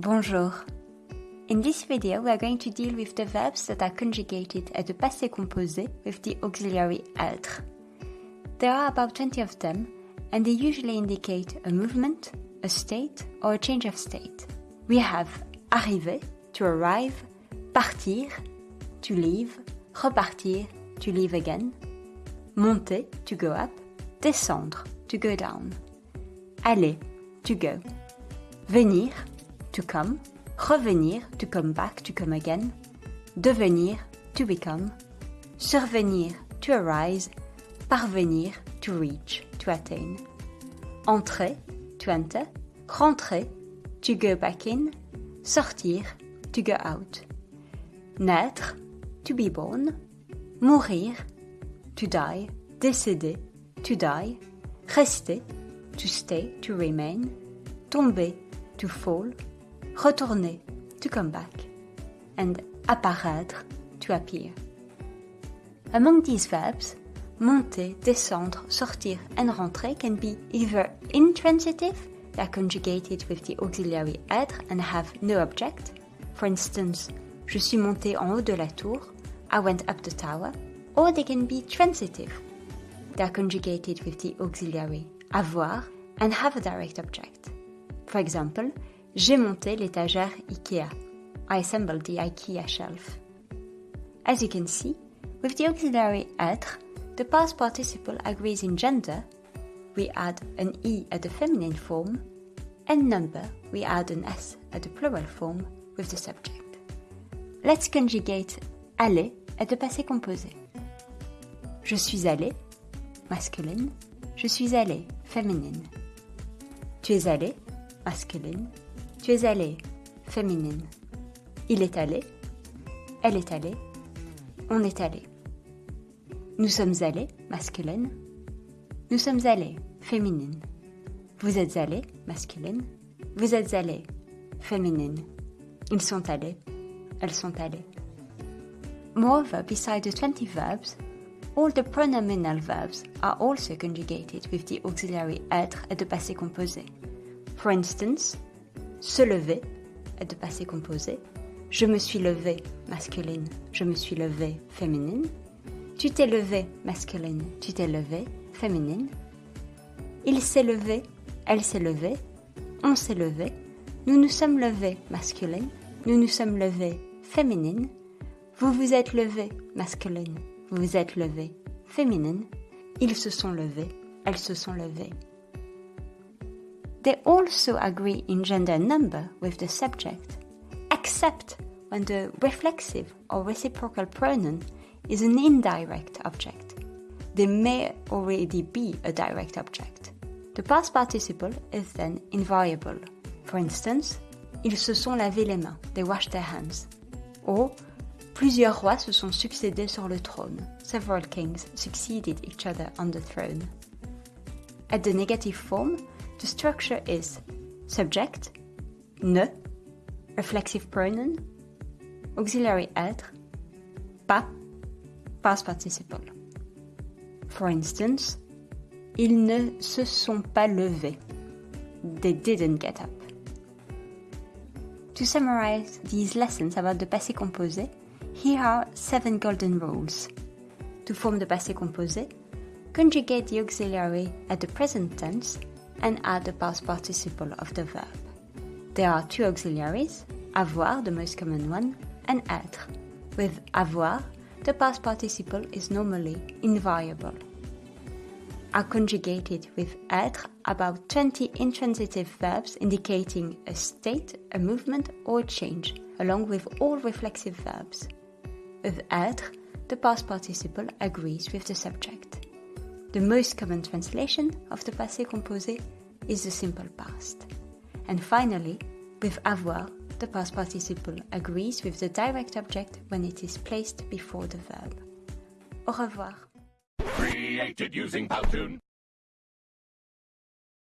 Bonjour. In this video, we are going to deal with the verbs that are conjugated at the passé composé with the auxiliary être. There are about 20 of them, and they usually indicate a movement, a state, or a change of state. We have arriver, to arrive, partir, to leave, repartir, to leave again, monter, to go up, descendre, to go down, aller, to go, venir, to come, revenir, to come back, to come again, devenir, to become, survenir, to arise, parvenir, to reach, to attain, entrer, to enter, rentrer, to go back in, sortir, to go out, naître, to be born, mourir, to die, décéder, to die, rester, to stay, to remain, tomber, to fall, retourner, to come back, and apparaître, to appear. Among these verbs, monter, descendre, sortir, and rentrer can be either intransitive, they are conjugated with the auxiliary être and have no object. For instance, je suis monté en haut de la tour, I went up the tower. Or they can be transitive. They are conjugated with the auxiliary avoir and have a direct object. For example, j'ai monté l'étagère IKEA. I assembled the IKEA shelf. As you can see, with the auxiliary être, the past participle agrees in gender, we add an E at the feminine form, and number, we add an S at the plural form with the subject. Let's conjugate aller at the passé composé. Je suis allé, masculine. Je suis allé, féminine. Tu es allé, masculine. Tu es allé, féminine. Il est allé, elle est allée, on est allé. Nous sommes allés, masculine. Nous sommes allés, féminine. Vous êtes allé, masculine. Vous êtes allé, féminine. Ils sont allés, elles sont allées. Moreover, beside the 20 verbs, all the pronominal verbs are also conjugated with the auxiliary être at the passé composé. For instance, se lever the passé composé, je me suis levé masculine, je me suis levé féminine, tu t'es levé masculine, tu t'es levé féminine, il s'est levé, elle s'est levée, on s'est levé, nous nous sommes levés masculine, nous nous sommes levés féminine, vous vous êtes levé masculine, vous vous êtes levé féminine, ils se sont levés, elles se sont levées. They also agree in gender and number with the subject, except when the reflexive or reciprocal pronoun is an indirect object. They may already be a direct object. The past participle is then invariable. For instance, ils se sont lavé les mains, they washed their hands. Or, Plusieurs rois se sont succédés sur le trône. Several kings succeeded each other on the throne. At the negative form, the structure is subject, ne, reflexive pronoun, auxiliary être, pas, past participle. For instance, ils ne se sont pas levés. They didn't get up. To summarize these lessons about the passé composé, here are seven golden rules. To form the passé composé, conjugate the auxiliary at the present tense and add the past participle of the verb. There are two auxiliaries, avoir, the most common one, and être. With avoir, the past participle is normally invariable. Are conjugated with être about 20 intransitive verbs indicating a state, a movement, or a change, along with all reflexive verbs. With être, the past participle agrees with the subject. The most common translation of the passé composé is the simple past. And finally, with avoir, the past participle agrees with the direct object when it is placed before the verb. Au revoir. Created using Powtoon.